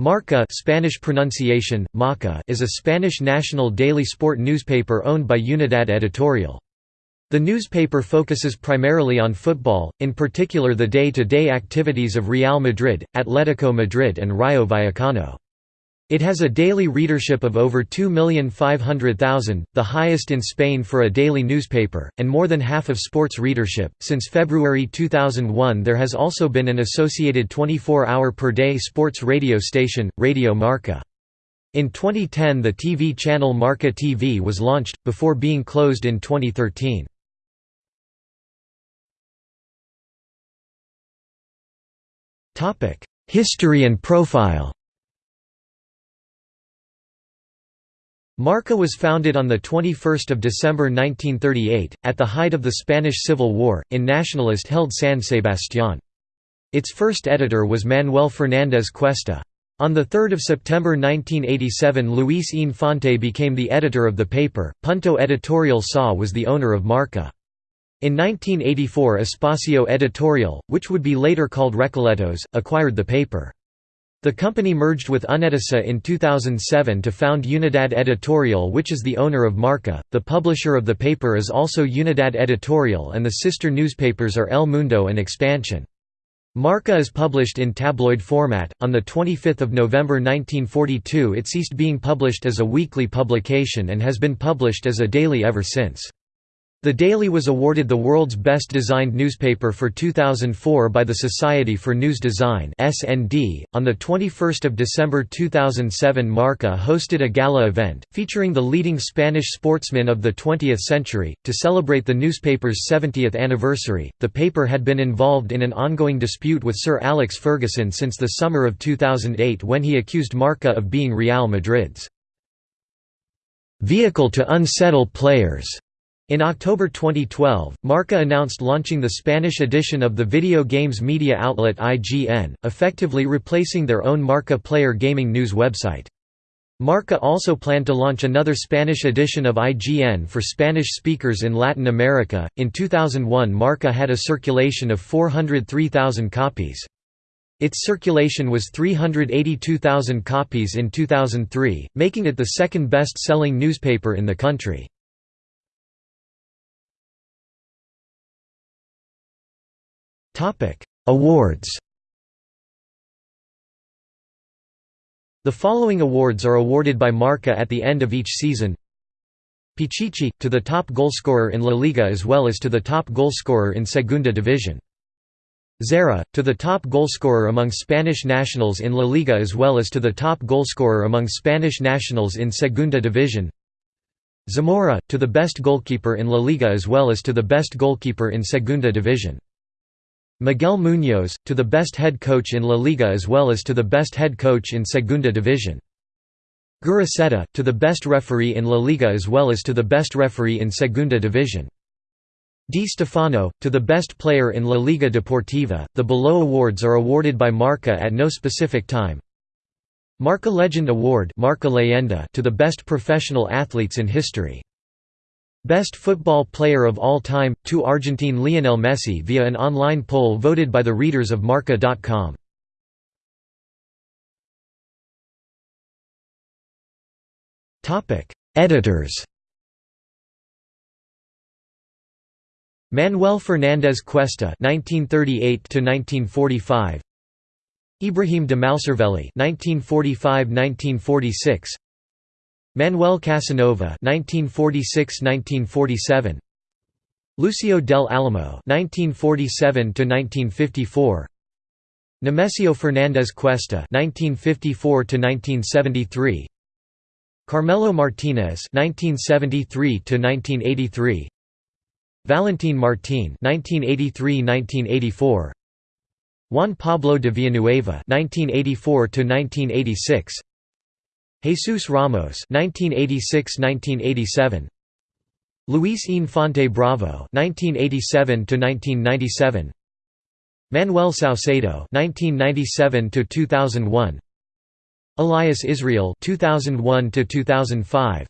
Marca Spanish pronunciation, Maca is a Spanish national daily sport newspaper owned by Unidad Editorial. The newspaper focuses primarily on football, in particular the day-to-day -day activities of Real Madrid, Atletico Madrid and Rayo Vallecano. It has a daily readership of over 2,500,000, the highest in Spain for a daily newspaper, and more than half of sports readership. Since February 2001, there has also been an associated 24 hour per day sports radio station, Radio Marca. In 2010, the TV channel Marca TV was launched, before being closed in 2013. History and profile Marca was founded on 21 December 1938, at the height of the Spanish Civil War, in nationalist-held San Sebastián. Its first editor was Manuel Fernández Cuesta. On 3 September 1987 Luis Infante became the editor of the paper, Punto Editorial SA was the owner of Marca. In 1984 Espacio Editorial, which would be later called Recoletos, acquired the paper. The company merged with Unedisa in 2007 to found Unidad Editorial which is the owner of Marca. The publisher of the paper is also Unidad Editorial and the sister newspapers are El Mundo and Expansión. Marca is published in tabloid format. On the 25th of November 1942 it ceased being published as a weekly publication and has been published as a daily ever since. The Daily was awarded the world's best designed newspaper for 2004 by the Society for News Design (SND). On the 21st of December 2007, Marca hosted a gala event featuring the leading Spanish sportsmen of the 20th century to celebrate the newspaper's 70th anniversary. The paper had been involved in an ongoing dispute with Sir Alex Ferguson since the summer of 2008 when he accused Marca of being Real Madrid's vehicle to unsettle players. In October 2012, Marca announced launching the Spanish edition of the video games media outlet IGN, effectively replacing their own Marca player gaming news website. Marca also planned to launch another Spanish edition of IGN for Spanish speakers in Latin America. In 2001, Marca had a circulation of 403,000 copies. Its circulation was 382,000 copies in 2003, making it the second best selling newspaper in the country. Awards The following awards are awarded by Marca at the end of each season Pichichi, to the top goalscorer in La Liga as well as to the top goalscorer in Segunda Division. Zarra, to the top goalscorer among Spanish nationals in La Liga as well as to the top goalscorer among Spanish nationals in Segunda Division. Zamora, to the best goalkeeper in La Liga as well as to the best goalkeeper in Segunda Division. Miguel Muñoz, to the best head coach in La Liga as well as to the best head coach in Segunda Division. Guruceta, to the best referee in La Liga as well as to the best referee in Segunda Division. Di Stefano, to the best player in La Liga Deportiva. The below awards are awarded by Marca at no specific time. Marca Legend Award Marca Leyenda to the best professional athletes in history. Best football player of all time, to Argentine Lionel Messi via an online poll voted by the readers of Marca.com. Editors. Manuel Fernández Cuesta (1938–1945), Ibrahim de Malcervelli (1945–1946), Manuel Casanova (1946–1947), Lucio del Alamo (1947–1954), Nemesio Fernández Cuesta (1954–1973), Carmelo Martinez (1973–1983), Valentin Martín (1983–1984), Juan Pablo de Villanueva (1984–1986). Jesus Ramos (1986–1987), Luis Infante Bravo (1987–1997), Manuel Saucedo (1997–2001), Elias Israel (2001–2005),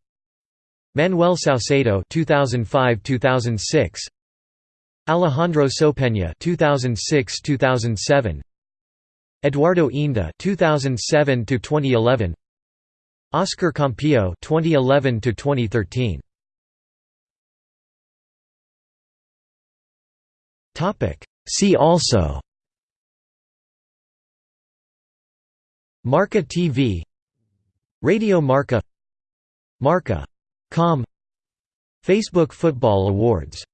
Manuel Saucedo (2005–2006), Alejandro Sopeña (2006–2007). Eduardo Inda 2007 to 2011 Oscar Campillo 2011 to 2013 Topic. See also. Marca TV Radio Marca. Marca.com Facebook Football Awards